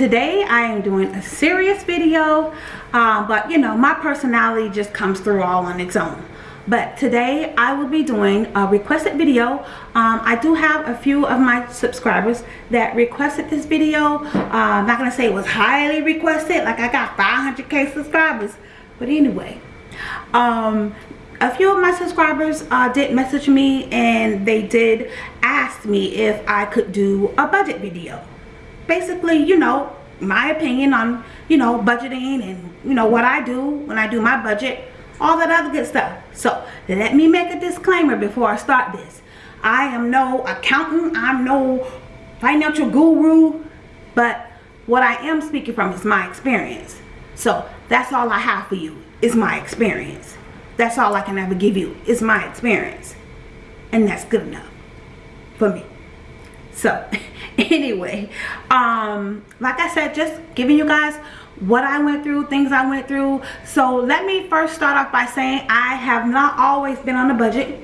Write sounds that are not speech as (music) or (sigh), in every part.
Today I am doing a serious video uh, but you know my personality just comes through all on its own. But today I will be doing a requested video. Um, I do have a few of my subscribers that requested this video. Uh, I'm not gonna say it was highly requested like I got 500k subscribers but anyway. Um, a few of my subscribers uh, did message me and they did ask me if I could do a budget video basically, you know, my opinion on, you know, budgeting and, you know, what I do when I do my budget, all that other good stuff. So, let me make a disclaimer before I start this. I am no accountant, I'm no financial guru, but what I am speaking from is my experience. So, that's all I have for you, is my experience. That's all I can ever give you, is my experience. And that's good enough for me. So, (laughs) (laughs) anyway um like i said just giving you guys what i went through things i went through. So let me first start off by saying i have not always been on a budget.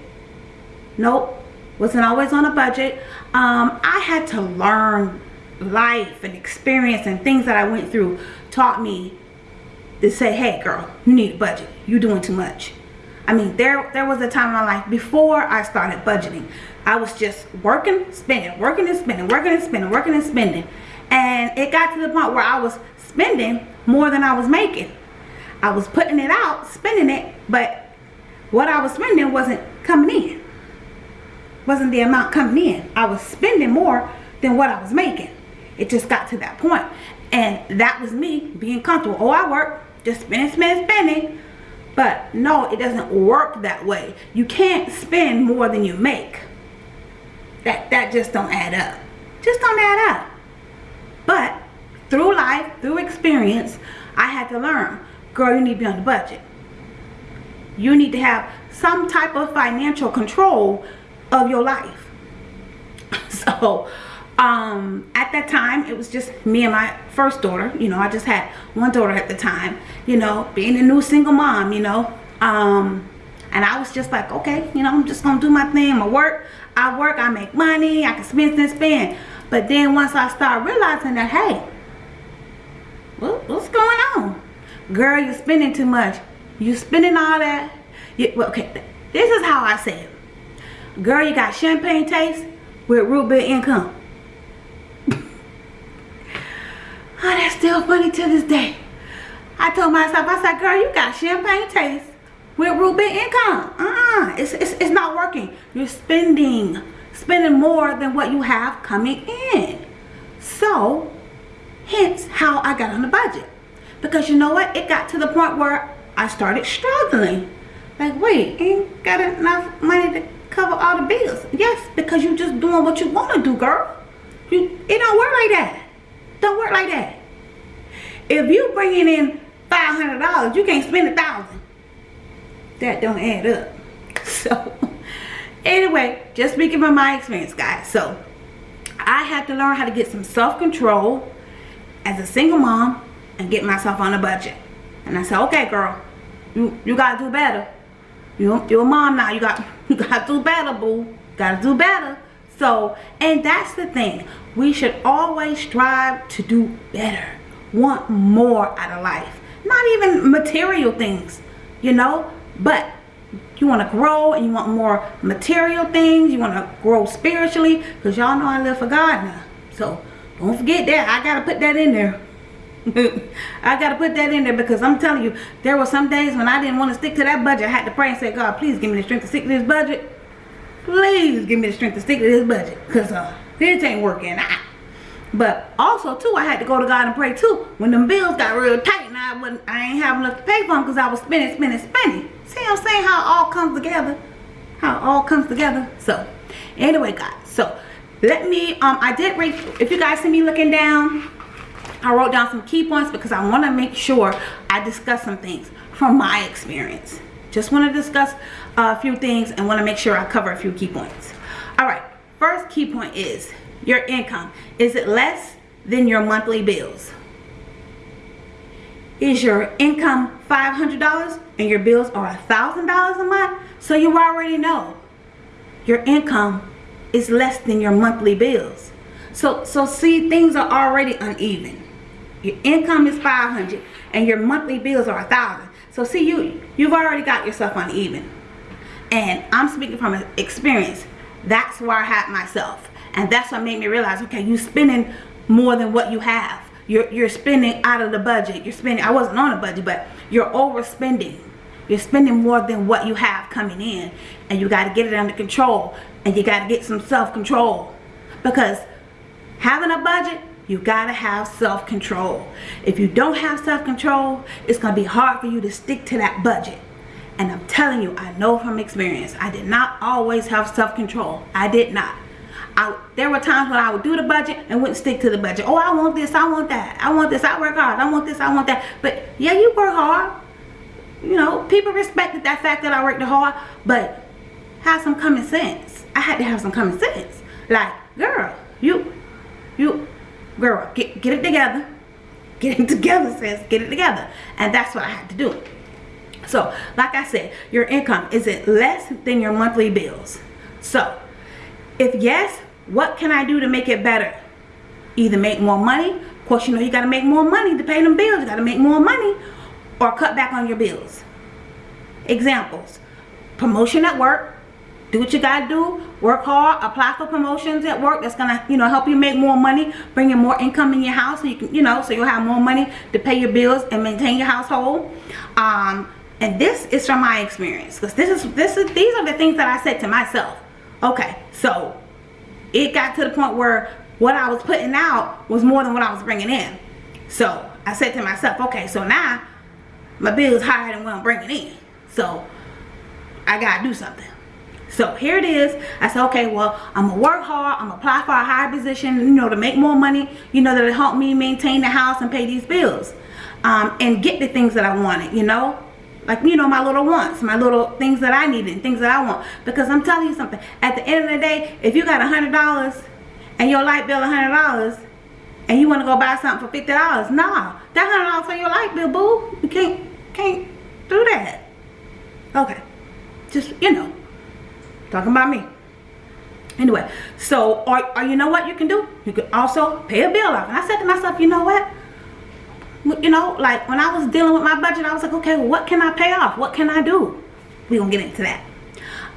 Nope wasn't always on a budget. Um i had to learn life and experience and things that i went through taught me to say hey girl you need a budget. You're doing too much. I mean, there there was a time in my life before I started budgeting. I was just working, spending, working and spending, working and spending, working and spending. And it got to the point where I was spending more than I was making. I was putting it out, spending it, but what I was spending wasn't coming in. Wasn't the amount coming in. I was spending more than what I was making. It just got to that point. And that was me being comfortable. Oh, I work, just spending, spending, spending but no, it doesn't work that way. You can't spend more than you make. That, that just don't add up. Just don't add up. But through life, through experience, I had to learn, girl, you need to be on the budget. You need to have some type of financial control of your life. (laughs) So, um at that time it was just me and my first daughter you know i just had one daughter at the time you know being a new single mom you know um and i was just like okay you know i'm just gonna do my thing i work i work i make money i can spend and spend. But then once i start realizing that hey what, what's going on? Girl you're spending too much. You spending all that? You, well, okay this is how i say it. Girl you got champagne taste with root beer income. (laughs) Oh, that's still funny to this day. I told myself, I said, girl, you got champagne taste with root beer income. Uh-uh, it's, it's, it's not working. You're spending, spending more than what you have coming in. So, hence how I got on the budget. Because you know what? It got to the point where I started struggling. Like, wait, ain't got enough money to cover all the bills. Yes, because you just doing what you want to do, girl. You, it don't work like that. Don't work like that. If you bringing in $500, you can't spend a thousand. That don't add up. (laughs) So, anyway, just speaking from my experience, guys. So, I had to learn how to get some self-control as a single mom and get myself on a budget. And I said, okay, girl, you, you got to do better. You, you're a mom now. You got, (laughs) you got to do better, boo. Got to do better. So, and that's the thing. We should always strive to do better. Want more out of life. Not even material things, you know, but you want to grow and you want more material things. You want to grow spiritually because y'all know I live for God now. So, don't forget that. I got to put that in there. (laughs) I got to put that in there because I'm telling you, there were some days when I didn't want to stick to that budget. I had to pray and say, God, please give me the strength to stick to this budget please give me the strength to stick to this budget because uh, this ain't working out. (laughs) But also too, I had to go to God and pray too. When them bills got real tight and I wasn't, I ain't have enough to pay for them because I was spending, spending, spending. See I'm saying? How all comes together. How all comes together. So, anyway guys, so let me, um, I did read, if you guys see me looking down, I wrote down some key points because I want to make sure I discuss some things from my experience. Just want to discuss a few things and want to make sure I cover a few key points. All right, first key point is your income. Is it less than your monthly bills? Is your income $500 and your bills are $1,000 a month? So you already know your income is less than your monthly bills. So, so see, things are already uneven. Your income is 500 and your monthly bills are a thousand. So see, you, you've already got yourself uneven. And I'm speaking from experience. That's where I had myself. And that's what made me realize, okay, you're spending more than what you have. You're, you're spending out of the budget. You're spending, I wasn't on a budget, but you're overspending. You're spending more than what you have coming in. And you got to get it under control. And you got to get some self-control. Because having a budget, you got to have self-control. If you don't have self-control, it's going to be hard for you to stick to that budget. And I'm telling you, I know from experience, I did not always have self-control. I did not. I, there were times when I would do the budget and wouldn't stick to the budget. Oh, I want this, I want that. I want this, I work hard. I want this, I want that. But yeah, you work hard. You know, people respected that fact that I worked hard. But have some common sense. I had to have some common sense. Like, girl, you, you, girl, get, get it together. Get it (laughs) together, sis. Get it together. And that's what I had to do. So, like I said, your income, is it less than your monthly bills? So, if yes, what can I do to make it better? Either make more money. Of course, you know you got to make more money to pay them bills. You got to make more money or cut back on your bills. Examples. Promotion at work. Do what you got to do. Work hard. Apply for promotions at work. That's going to, you know, help you make more money. Bring in more income in your house. So you can, you know, so you'll have more money to pay your bills and maintain your household. Um, and this is from my experience. Because this is, this is, these are the things that I said to myself. Okay, so it got to the point where what I was putting out was more than what I was bringing in. So I said to myself, okay, so now my bill is higher than what I'm bringing in. So I gotta do something. So here it is. I said, okay, well, I'm gonna work hard. I'm gonna apply for a higher position, you know, to make more money, you know, that'll help me maintain the house and pay these bills. Um, and get the things that I wanted, you know like you know my little wants my little things that I need and things that I want. Because I'm telling you something at the end of the day if you got a hundred dollars and your light bill a hundred dollars and you want to go buy something for fifty dollars nah that hundred dollars for your light bill boo you can't can't do that. Okay just you know talking about me. Anyway so or, or you know what you can do? You can also pay a bill off. And I said to myself you know what you know, like when I was dealing with my budget, I was like, okay, what can I pay off? What can I do? We're going to get into that.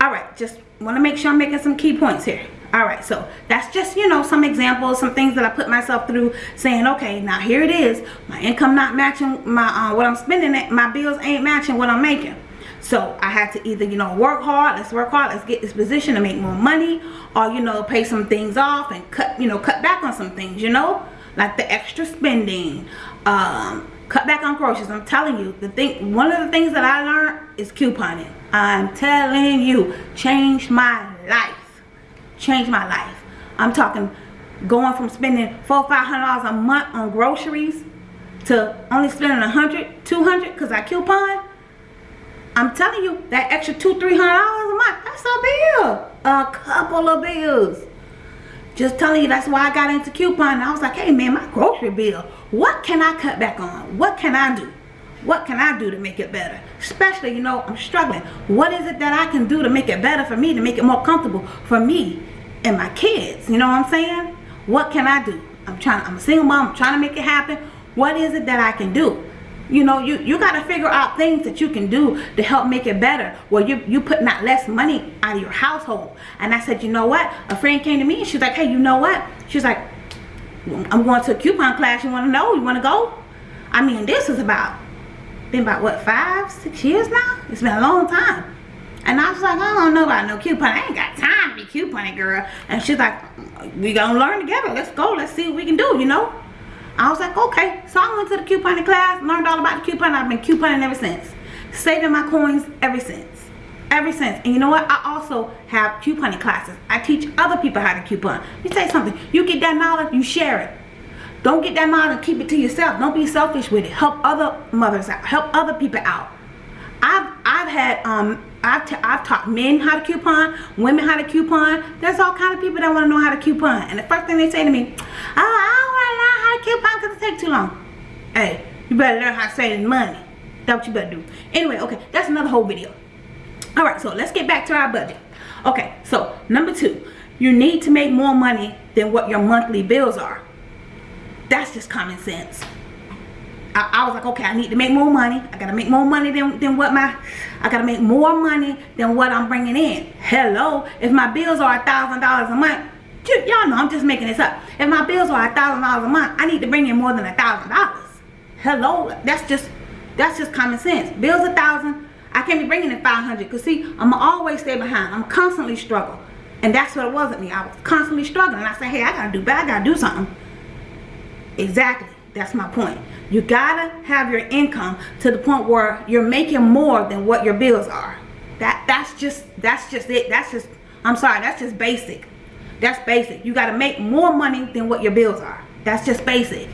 All right, just want to make sure I'm making some key points here. All right, so that's just, you know, some examples, some things that I put myself through saying, okay, now here it is. My income not matching my uh, what I'm spending. at. My bills ain't matching what I'm making. So I had to either, you know, work hard. Let's work hard. Let's get this position to make more money. Or, you know, pay some things off and cut, you know, cut back on some things, you know. Like the extra spending um, cut back on groceries. I'm telling you, the thing, one of the things that I learned is couponing. I'm telling you, changed my life. Changed my life. I'm talking going from spending four, five hundred dollars a month on groceries to only spending a hundred, two hundred because I coupon. I'm telling you, that extra two, three hundred dollars a month, that's a bill. A couple of bills. Just telling you that's why I got into coupon. I was like, hey man, my grocery bill. What can I cut back on? What can I do? What can I do to make it better? Especially, you know, I'm struggling. What is it that I can do to make it better for me, to make it more comfortable for me and my kids? You know what I'm saying? What can I do? I'm trying, I'm a single mom, I'm trying to make it happen. What is it that I can do? You know you you got to figure out things that you can do to help make it better well you you putting out less money out of your household and i said you know what a friend came to me and she's like hey you know what she's like i'm going to a coupon class you want to know you want to go i mean this is about been about what five six years now it's been a long time and I was like, I don't know about no coupon. I ain't got time to be couponing, girl. And she's like, we gonna learn together. Let's go. Let's see what we can do, you know? I was like, okay. So I went to the couponing class, learned all about the coupon. I've been couponing ever since. Saving my coins ever since. Ever since. And you know what? I also have couponing classes. I teach other people how to coupon. Let me tell you something. You get that knowledge, you share it. Don't get that knowledge and keep it to yourself. Don't be selfish with it. Help other mothers out. Help other people out. I've I've had um I've, t I've taught men how to coupon, women how to coupon. There's all kind of people that want to know how to coupon. And the first thing they say to me, oh, I to coupon because it takes too long. Hey, you better learn how to save money. That's what you better do. Anyway, okay, that's another whole video. All right, so let's get back to our budget. Okay, so number two, you need to make more money than what your monthly bills are. That's just common sense. I, I, was like, okay, I need to make more money. I gotta make more money than, than what my, I gotta make more money than what I'm bringing in. Hello, if my bills are a thousand dollars a month, y'all know I'm just making this up. If my bills are a thousand dollars a month, I need to bring in more than a thousand dollars. Hello, that's just, that's just common sense. Bills a thousand, I can't be bringing in 500 because see, I'ma always stay behind. I'm constantly struggle. And that's what it was at me. I was constantly struggling. I said, hey, I gotta do better. I gotta do something. Exactly. That's my point. You gotta have your income to the point where you're making more than what your bills are. That that's just that's just it. That's just I'm sorry, that's just basic. That's basic. You gotta make more money than what your bills are. That's just basic.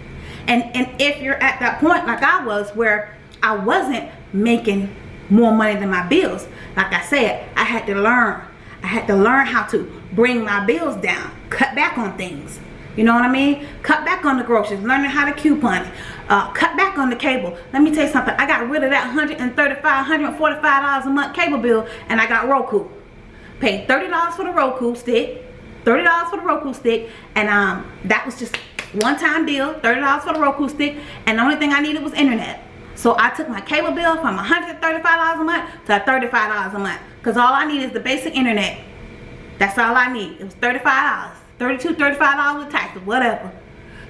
And and if you're at that point like I was where I wasn't making more money than my bills, like I said, I had to learn. I had to learn how to bring my bills down, cut back on things. You know what I mean? Cut back on the groceries, learning how to coupon, uh, cut back on the cable. Let me tell you something. I got rid of that $135, $145 a month cable bill and I got Roku. Paid $30 for the Roku stick, $30 for the Roku stick, and um, that was just one time deal, $30 for the Roku stick, and the only thing I needed was internet. So I took my cable bill from $135 a month to $35 a month. Because all I need is the basic internet. That's all I need. It was $35. $32 $35 with taxes, whatever.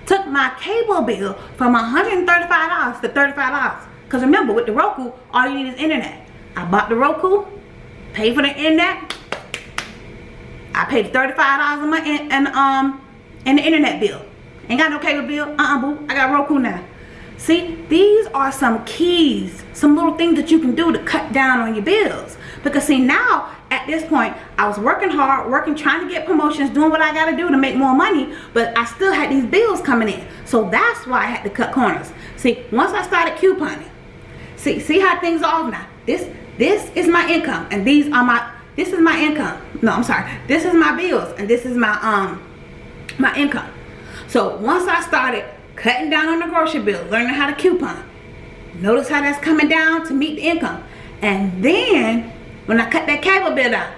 Took my cable bill from $135 to $35. Because remember, with the Roku, all you need is internet. I bought the Roku, paid for the internet. I paid $35 a month and, um, in the internet bill. Ain't got no cable bill. Uh-uh, boo. I got Roku now. See, these are some keys, some little things that you can do to cut down on your bills. Because see, now at this point, I was working hard, working, trying to get promotions, doing what I got to do to make more money, but I still had these bills coming in. So that's why I had to cut corners. See, once I started couponing, see, see how things are now. This, this is my income, and these are my, this is my income. No, I'm sorry. This is my bills, and this is my, um, my income. So once I started cutting down on the grocery bill, learning how to coupon, notice how that's coming down to meet the income. And then when I cut that cable bill out,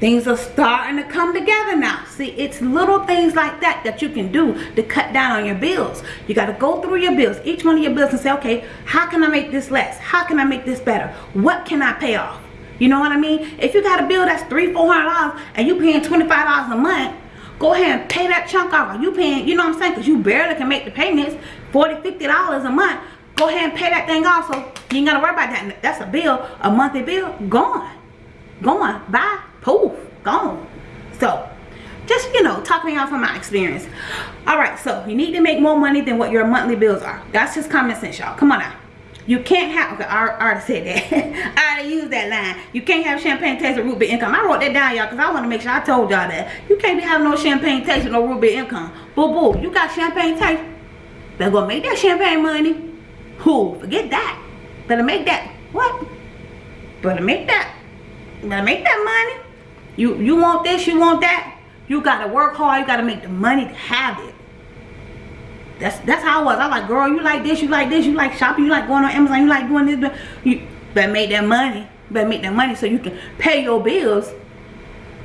things are starting to come together now. See, it's little things like that that you can do to cut down on your bills. You got to go through your bills, each one of your bills and say, okay, how can I make this less? How can I make this better? What can I pay off? You know what I mean? If you got a bill that's three, four hundred dollars and you paying $25 a month, go ahead and pay that chunk off. You paying, you know what I'm saying? Because you barely can make the payments, 40 $50 a month. Go ahead and pay that thing off so you ain't got to worry about that. That's a bill, a monthly bill, gone. Gone. Bye. Poof. Gone. So, just, you know, talking y'all from my experience. Alright, so you need to make more money than what your monthly bills are. That's just common sense, y'all. Come on now. You can't have, okay, I, already said that. (laughs) I already used that line. You can't have champagne taste with root beer income. I wrote that down, y'all, because I want to make sure I told y'all that. You can't be having no champagne taste with no root beer income. Boo boo, you got champagne taste. Better go make that champagne money. Who? Forget that. Better make that. What? Better make that. Better make that money. You you want this, you want that. You gotta work hard, you gotta make the money to have it. That's that's how I was. I was like, girl, you like this, you like this, you like shopping, you like going on Amazon, you like doing this. You better make that money. Better make that money so you can pay your bills.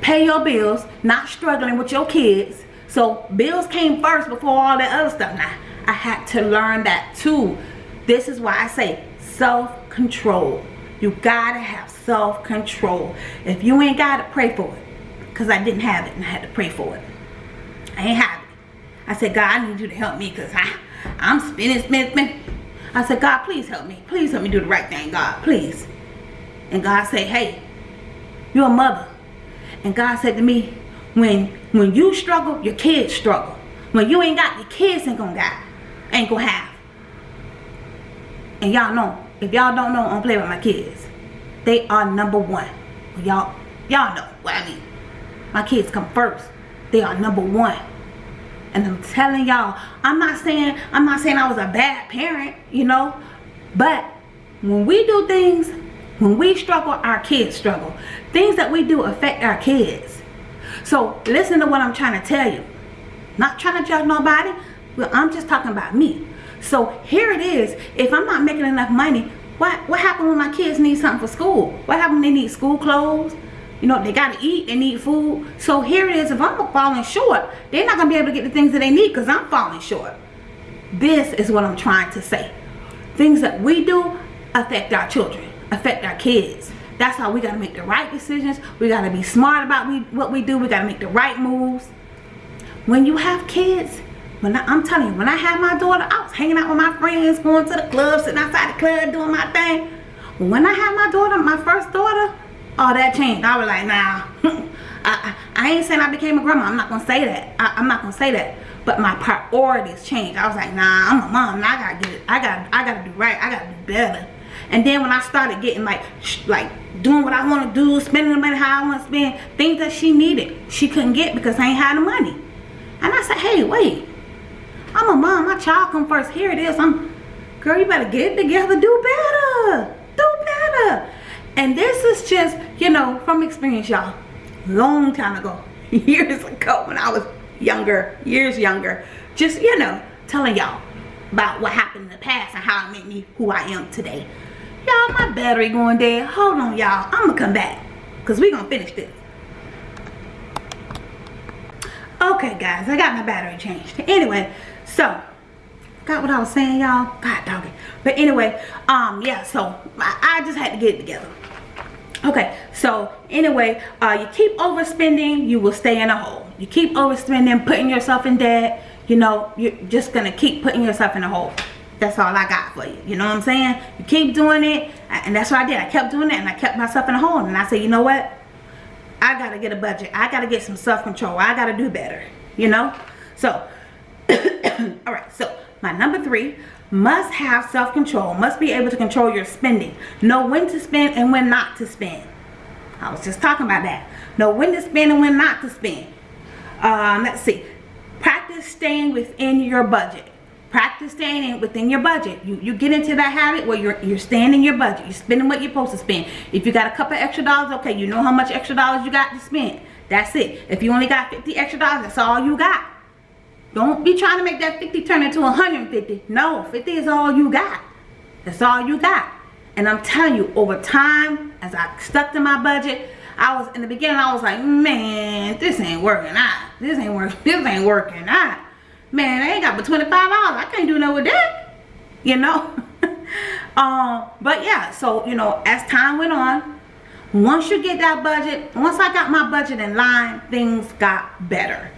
Pay your bills, not struggling with your kids. So bills came first before all that other stuff. Now, I had to learn that too. This is why I say self-control. You gotta have self-control. If you ain't got it, pray for it. Because I didn't have it and I had to pray for it. I ain't have it. I said, God, I need you to help me because I'm spinning, spinning, spinning. I said, God, please help me. Please help me do the right thing, God, please. And God said, hey, you're a mother. And God said to me, when when you struggle, your kids struggle. When you ain't got, your kids ain't gonna got, ain't gonna have. And y'all know, if y'all don't know, I don't play with my kids. They are number one. Y'all, y'all know what I mean. My kids come first. They are number one. And I'm telling y'all, I'm not saying, I'm not saying I was a bad parent, you know, but when we do things, when we struggle, our kids struggle. Things that we do affect our kids. So listen to what I'm trying to tell you. Not trying to judge nobody, but I'm just talking about me. So here it is. If I'm not making enough money, what what happened when my kids need something for school? What happened when they need school clothes? You know, they got to eat, they need food. So here it is, if I'm falling short, they're not to be able to get the things that they need because I'm falling short. This is what I'm trying to say. Things that we do affect our children, affect our kids. That's how we got to make the right decisions. We got to be smart about we, what we do. We got to make the right moves. When you have kids, when I, am telling you, when I had my daughter, I was hanging out with my friends, going to the club, sitting outside the club, doing my thing. When I had my daughter, my first daughter, all that changed. I was like, nah. (laughs) I, I, ain't saying I became a grandma. I'm not going to say that. I, I'm not going to say that. But my priorities changed. I was like, nah, I'm a mom. I got to get it. I got I got to do right. I got to do better. And then when I started getting like, like doing what I want to do, spending the money how I want to spend, things that she needed, she couldn't get because I ain't had the money. And I said, hey, wait. I'm a mom. My child come first. Here it is. I'm, girl, you better get it together. Do better. Do better. And this is just, you know, from experience, y'all. Long time ago. (laughs) Years ago when I was younger. Years younger. Just, you know, telling y'all about what happened in the past and how it made me who I am today. Y'all, my battery going dead. Hold on, y'all. I'm to come back. Because we to finish this. Okay, guys. I got my battery changed. Anyway, so got what I was saying y'all god doggy but anyway um yeah so I, I, just had to get it together okay so anyway uh you keep overspending you will stay in a hole. You keep overspending putting yourself in debt you know you're just gonna keep putting yourself in a hole. That's all I got for you you know what I'm saying? You keep doing it and that's what I did. I kept doing it and I kept myself in a hole and I said you know what? I gotta get a budget. I gotta get some self-control. I gotta do better you know? So (coughs) all right so my number three must have self-control. Must be able to control your spending. Know when to spend and when not to spend. I was just talking about that. Know when to spend and when not to spend. Um, let's see. Practice staying within your budget. Practice staying within your budget. You you get into that habit where you're you're staying in your budget. You're spending what you're supposed to spend. If you got a couple extra dollars okay you know how much extra dollars you got to spend. That's it. If you only got 50 extra dollars that's all you got don't be trying to make that 50 turn into 150. No, 50 is all you got. That's all you got. And I'm telling you, over time, as I stuck to my budget, I was in the beginning, I was like, man, this ain't working out. This ain't working. (laughs) This ain't working out. Man, I ain't got but $25. I can't do nothing with that. You know? (laughs) um, but yeah, so you know, as time went on, once you get that budget, once I got my budget in line, things got better.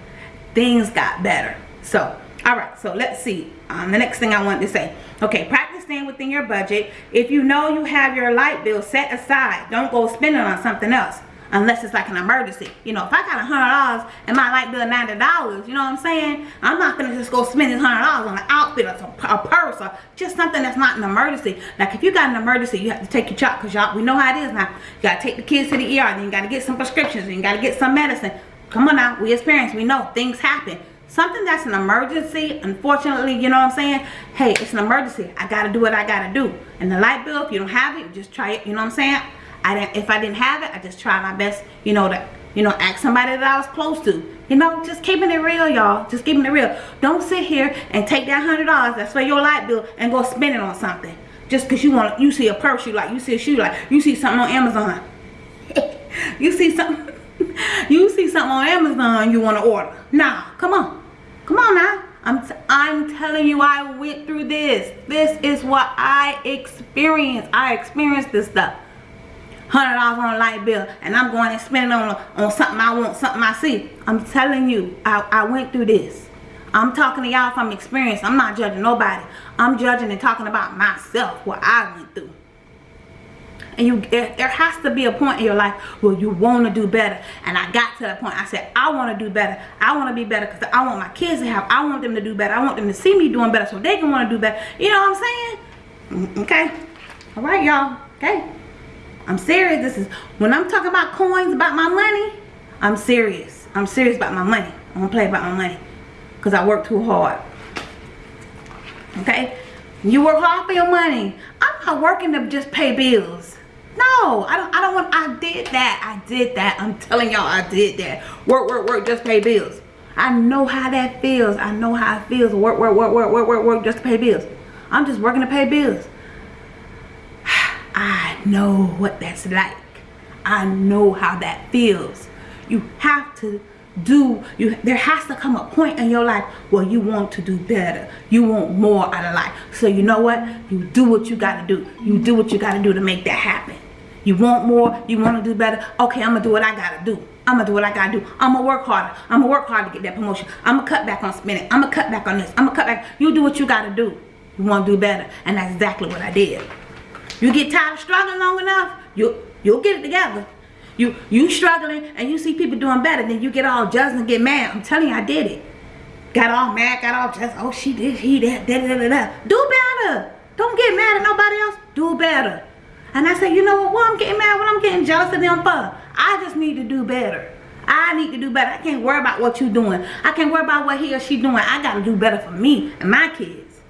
Things got better. So, all right, so let's see. Um, the next thing I want to say. Okay, practice staying within your budget. If you know you have your light bill set aside, don't go spending on something else unless it's like an emergency. You know, if I got a hundred dollars and my light bill ninety dollars, you know what I'm saying? I'm not gonna just go spend this hundred dollars on an outfit or some, a purse or just something that's not an emergency. Like if you got an emergency, you have to take your child because y'all we know how it is now. You gotta take the kids to the ER, then you gotta get some prescriptions, then you gotta get some medicine. Come on now, we parents, we know things happen something that's an emergency unfortunately you know what i'm saying? Hey it's an emergency. I gotta do what i gotta do. And the light bill if you don't have it just try it you know what i'm saying? I didn't if i didn't have it i just try my best you know to you know ask somebody that i was close to. You know just keeping it real y'all. Just keeping it real. Don't sit here and take that hundred dollars that's for your light bill and go spend it on something. Just because you want you see a purse you like you see a shoe like you see something on amazon. (laughs) You see something (laughs) you see something on amazon you want to order nah come on Come on now. I'm, I'm telling you I went through this. This is what I experienced. I experienced this stuff. $100 on a light bill and I'm going and spending on, on something I want, something I see. I'm telling you, I, I went through this. I'm talking to y'all from experience. I'm not judging nobody. I'm judging and talking about myself, what I went through and you there has to be a point in your life where you want to do better. And i got to that point. I said i want to do better. I want to be better because i want my kids to have i want them to do better. I want them to see me doing better so they can want to do better. You know what i'm saying? Mm, okay. All right y'all. Okay. I'm serious. This is when i'm talking about coins about my money i'm serious. I'm serious about my money. I don't play about my money because i work too hard. Okay? You work hard for your money. I'm not working to just pay bills no, I don't I don't want I did that. I did that. I'm telling y'all I did that. Work, work, work, just pay bills. I know how that feels. I know how it feels. Work, work, work, work, work, work, work, just to pay bills. I'm just working to pay bills. (sighs) I know what that's like. I know how that feels. You have to do you there has to come a point in your life where you want to do better you want more out of life so you know what you do what you got to do you do what you got to do to make that happen you want more you want to do better okay i'm gonna do what i gotta do i'm gonna do what i gotta do i'm gonna work harder i'm gonna work hard to get that promotion i'm gonna cut back on spending i'm gonna cut back on this i'm gonna cut back you do what you gotta do you want to do better and that's exactly what i did you get tired of struggling long enough you you'll get it together you you struggling and you see people doing better, then you get all jealous and get mad. I'm telling you, I did it. Got all mad, got all jealous. Oh, she did, he did, da, da, da, da. Do better. Don't get mad at nobody else. Do better. And I say, you know what? Well, I'm getting mad when I'm getting jealous of them for. I just need to do better. I need to do better. I can't worry about what you're doing. I can't worry about what he or she doing. I got to do better for me and my kids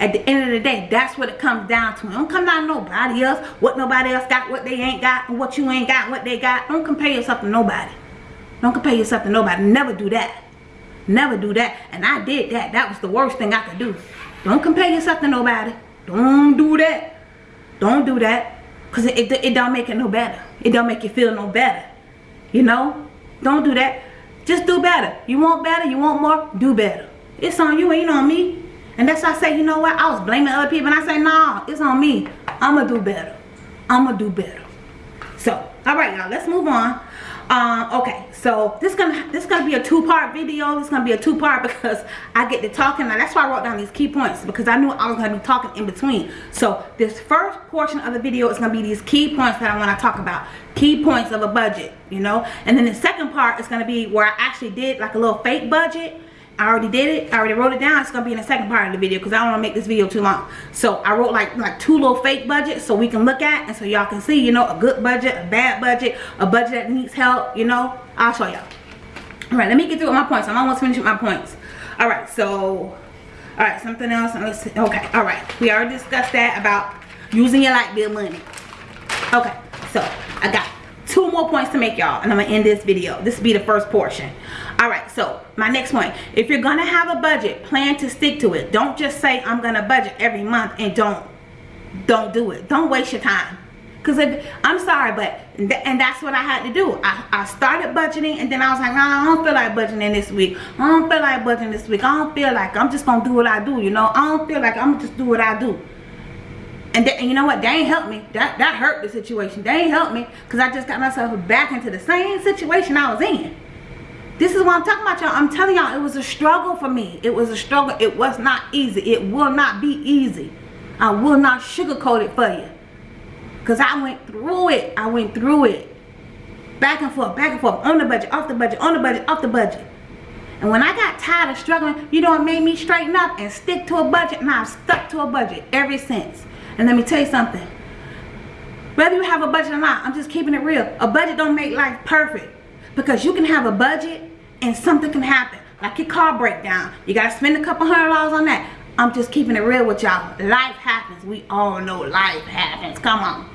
at the end of the day that's what it comes down to don't come down to nobody else what nobody else got what they ain't got and what you ain't got what they got don't compare yourself to nobody don't compare yourself to nobody never do that never do that and i did that that was the worst thing i could do don't compare yourself to nobody don't do that don't do that because it, it, it don't make it no better it don't make you feel no better you know don't do that just do better you want better you want more do better it's on you ain't on me and that's why I say, you know what? I was blaming other people. And I say, nah, it's on me. I'm going to do better. I'm going to do better. So, all right, y'all. Let's move on. Um, okay, so this gonna this gonna be a two-part video. This gonna be a two-part (laughs) because I get to talking. That's why I wrote down these key points because I knew I was gonna be talking in between. So this first portion of the video is gonna be these key points that I want to talk about. Key points of a budget, you know. And then the second part is gonna be where I actually did like a little fake budget I already did it. I already wrote it down. It's going to be in the second part of the video because I don't want to make this video too long. So I wrote like like two little fake budgets so we can look at and so y'all can see, you know, a good budget, a bad budget, a budget that needs help, you know. I'll show y'all. All right, let me get through with my points. I'm almost finished with my points. All right, so, all right, something else. Let's. Okay, all right. We already discussed that about using your light bill money. Okay, so I got two more points to make y'all and i'm gonna end this video. This will be the first portion. All right so my next point. If you're gonna have a budget plan to stick to it. Don't just say i'm gonna budget every month and don't don't do it. Don't waste your time. Because i'm sorry but and that's what i had to do. I, I started budgeting and then i was like nah, i don't feel like budgeting this week. I don't feel like budgeting this week. I don't feel like i'm just gonna do what i do you know? I don't feel like i'm just do what i do and, and you know what? They ain't helped me. That that hurt the situation. They ain't helped me because I just got myself back into the same situation I was in. This is what I'm talking about, y'all. I'm telling y'all, it was a struggle for me. It was a struggle. It was not easy. It will not be easy. I will not sugarcoat it for you. Because I went through it. I went through it. Back and forth, back and forth. On the budget, off the budget, on the budget, off the budget. And when I got tired of struggling, you know, it made me straighten up and stick to a budget. And I've stuck to a budget ever since. And let me tell you something. Whether you have a budget or not, I'm just keeping it real. A budget don't make life perfect. Because you can have a budget and something can happen. Like your car breakdown. You got to spend a couple hundred dollars on that. I'm just keeping it real with y'all. Life happens. We all know life happens. Come on.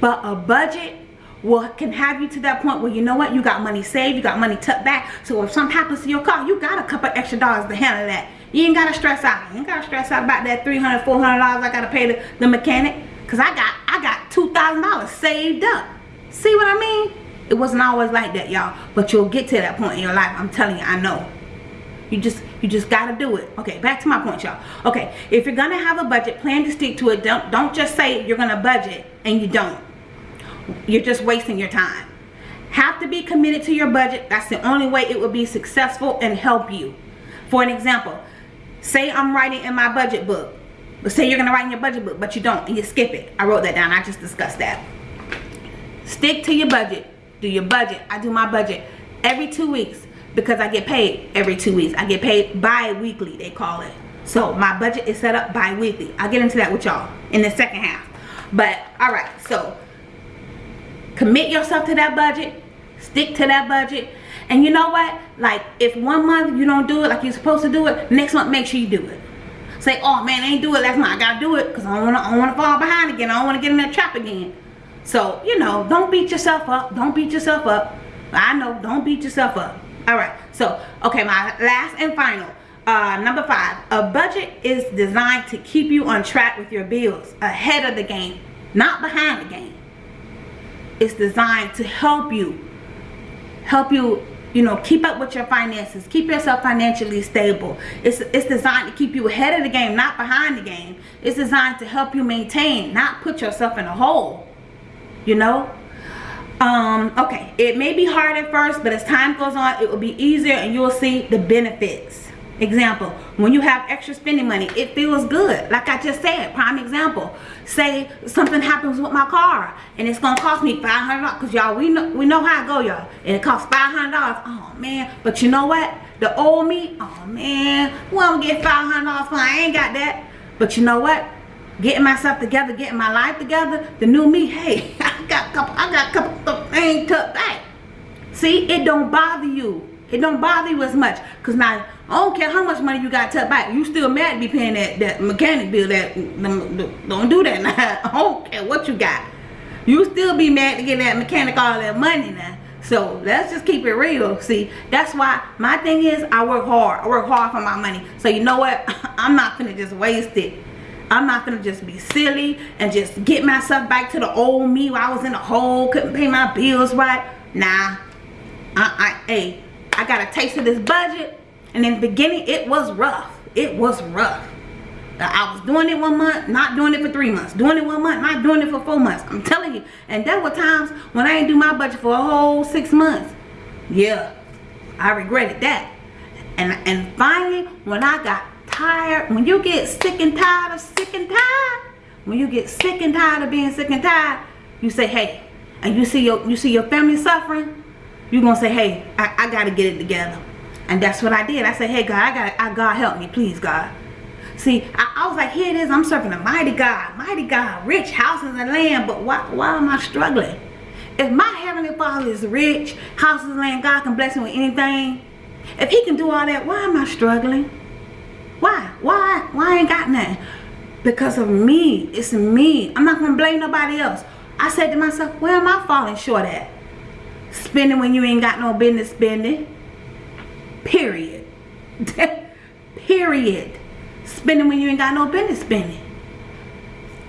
But a budget will can have you to that point where you know what? You got money saved. You got money tucked back. So if something happens to your car, you got a couple extra dollars to handle that. You ain't gotta stress out. You ain't gotta stress out about that $300, 400 dollars I gotta pay the, the mechanic. Cause I got I got two thousand dollars saved up. See what I mean? It wasn't always like that, y'all. But you'll get to that point in your life. I'm telling you, I know. You just you just gotta do it. Okay, back to my point, y'all. Okay, if you're gonna have a budget, plan to stick to it. Don't don't just say you're gonna budget and you don't. You're just wasting your time. Have to be committed to your budget. That's the only way it will be successful and help you. For an example, say I'm writing in my budget book. But say you're to write in your budget book, but you don't, and you skip it. I wrote that down. I just discussed that. Stick to your budget. Do your budget. I do my budget every two weeks because I get paid every two weeks. I get paid bi-weekly, they call it. So my budget is set up bi-weekly. I'll get into that with y'all in the second half. But, all right, so commit yourself to that budget. Stick to that budget and you know what? Like, if one month you don't do it like you're supposed to do it, next month make sure you do it. Say, oh man, I ain't do it last month. I gotta do it because I don't wanna I don't wanna fall behind again. I don't wanna get in that trap again. So, you know, don't beat yourself up. Don't beat yourself up. I know, don't beat yourself up. Alright, so okay, my last and final. Uh, number five, a budget is designed to keep you on track with your bills, ahead of the game, not behind the game. It's designed to help you help you you know keep up with your finances keep yourself financially stable. It's it's designed to keep you ahead of the game not behind the game. It's designed to help you maintain not put yourself in a hole you know? Um okay it may be hard at first but as time goes on it will be easier and you'll see the benefits example when you have extra spending money it feels good. Like i just said prime example say something happens with my car and it's gonna cost me $500 because y'all we know we know how i go y'all. And it costs 500 dollars oh man. But you know what? The old me oh man we don't get 500 dollars for i ain't got that. But you know what? Getting myself together getting my life together the new me hey (laughs) i got a couple i got a couple things tucked back. See it don't bother you. It don't bother you as much. Because now I don't care how much money you got tucked back. You still mad to be paying that, that mechanic bill. That Don't do that now. (laughs) I don't care what you got. You still be mad to get that mechanic all that money now. So let's just keep it real. See, that's why my thing is I work hard. I work hard for my money. So you know what? (laughs) I'm not gonna just waste it. I'm not gonna just be silly and just get myself back to the old me where I was in a hole, couldn't pay my bills right. Nah. I, I, hey, I got a taste of this budget and in the beginning, it was rough. It was rough. I was doing it one month, not doing it for three months. Doing it one month, not doing it for four months. I'm telling you. And there were times when I didn't do my budget for a whole six months. Yeah, I regretted that. And, and finally, when I got tired, when you get sick and tired of sick and tired, when you get sick and tired of being sick and tired, you say, hey, and you see your you see your family suffering, you're gonna say, hey, I, I gotta get it together. And that's what I did. I said, hey, God, I got I, God, help me, please, God. See, I, I, was like, here it is. I'm serving a mighty God, mighty God, rich houses and land. But why, why am I struggling? If my heavenly Father is rich, houses and land, God can bless him with anything. If he can do all that, why am I struggling? Why? Why? Why I ain't got nothing? Because of me. It's me. I'm not going to blame nobody else. I said to myself, where am I falling short at? Spending when you ain't got no business spending Period. (laughs) Period. Spending when you ain't got no business spending.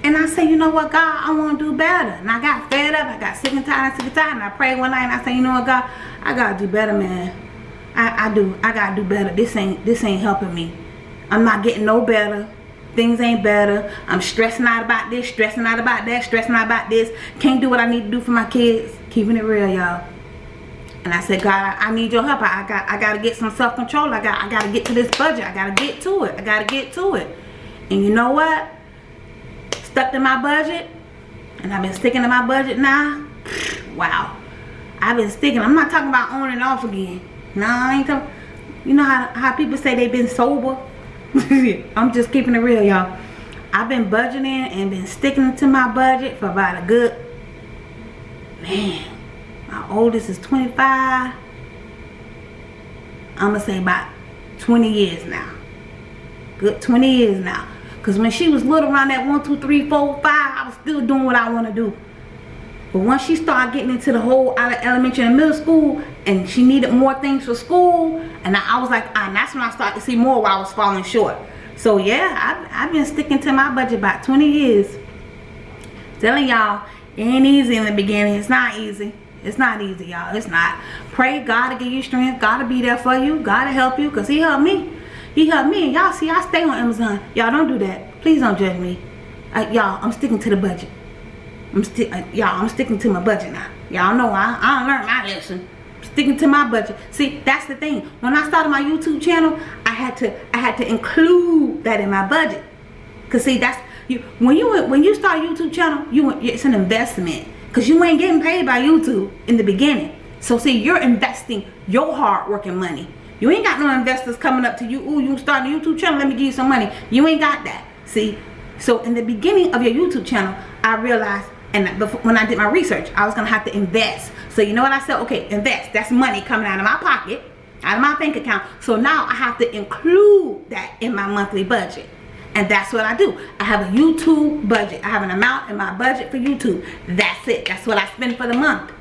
And I say, you know what, God, I want to do better. And I got fed up. I got sick and tired, sick and tired. And I prayed one night and I say, you know what, God, I got to do better, man. I, I do. I got to do better. This ain't, this ain't helping me. I'm not getting no better. Things ain't better. I'm stressing out about this, stressing out about that, stressing out about this. Can't do what I need to do for my kids. Keeping it real, y'all and I said, God, I need your help. I, got I got to get some self-control. I got I got to get to this budget. I got to get to it. I got to get to it. And you know what? Stuck to my budget. And I've been sticking to my budget now. Wow. I've been sticking. I'm not talking about on and off again. No, I ain't talking. You know how, how people say they've been sober? (laughs) I'm just keeping it real, y'all. I've been budgeting and been sticking to my budget for about a good, man, my oldest is 25 i'm gonna say about 20 years now. Good 20 years now. Because when she was little around that one two three four five i was still doing what i want to do. But once she started getting into the whole out of elementary and middle school and she needed more things for school and i, I was like and that's when i started to see more where i was falling short. So yeah I've, I've been sticking to my budget about 20 years. Telling y'all it ain't easy in the beginning. It's not easy it's not easy, y'all. It's not. Pray God to give you strength. God to be there for you. God to help you because he helped me. He helped me. And y'all see, I stay on Amazon. Y'all don't do that. Please don't judge me. Uh, y'all, I'm sticking to the budget. I'm still, uh, y'all, I'm sticking to my budget now. Y'all know I, I learned my lesson. sticking to my budget. See, that's the thing. When I started my YouTube channel, I had to, I had to include that in my budget. Cause see, that's you. When you when you start a YouTube channel, you it's an investment because you ain't getting paid by YouTube in the beginning. So see, you're investing your hard working money. You ain't got no investors coming up to you. Ooh, you start a YouTube channel. Let me give you some money. You ain't got that. See, so in the beginning of your YouTube channel, I realized, and before, when I did my research, I was gonna have to invest. So you know what I said? Okay, invest. That's money coming out of my pocket, out of my bank account. So now I have to include that in my monthly budget. And that's what I do. I have a YouTube budget. I have an amount in my budget for YouTube. That's it. That's what I spend for the month.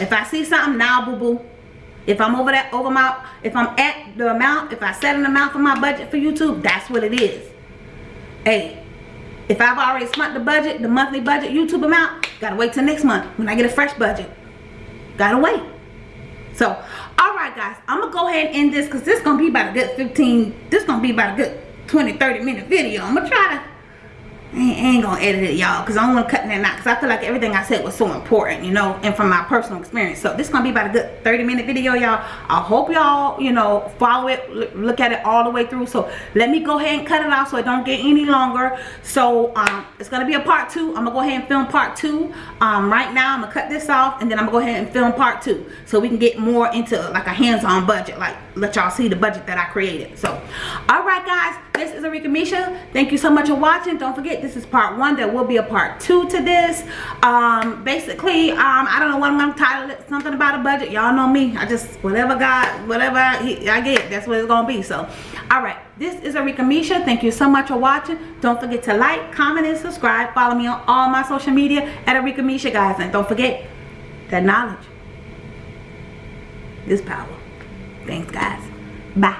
If I see something now, boo boo. If I'm over that, over my, if I'm at the amount, if I set an amount for my budget for YouTube, that's what it is. Hey, if I've already spent the budget, the monthly budget YouTube amount, gotta wait till next month when I get a fresh budget. Gotta wait. So, alright guys, I'm gonna go ahead and end this because this gonna be about a good 15, this gonna be about a good 20, 30 minute video. I'm gonna try to I ain't gonna edit it y'all because I don't want to cut that out because I feel like everything I said was so important you know and from my personal experience. So this is gonna be about a good 30 minute video y'all. I hope y'all you know follow it look at it all the way through. So let me go ahead and cut it off so it don't get any longer. So um, it's gonna be a part two. I'm gonna go ahead and film part two. Um, right now I'm gonna cut this off and then I'm gonna go ahead and film part two so we can get more into like a hands-on budget like let y'all see the budget that I created. So all right guys this is Arika Misha. Thank you so much for watching. Don't forget this is part one there will be a part two to this. Um basically um i don't know what i'm gonna title it something about a budget. Y'all know me. I just whatever god whatever I, I get that's what it's gonna be. So all right this is Arika Misha. Thank you so much for watching. Don't forget to like comment and subscribe. Follow me on all my social media at Arika Misha guys. And don't forget that knowledge is power thanks guys. Bye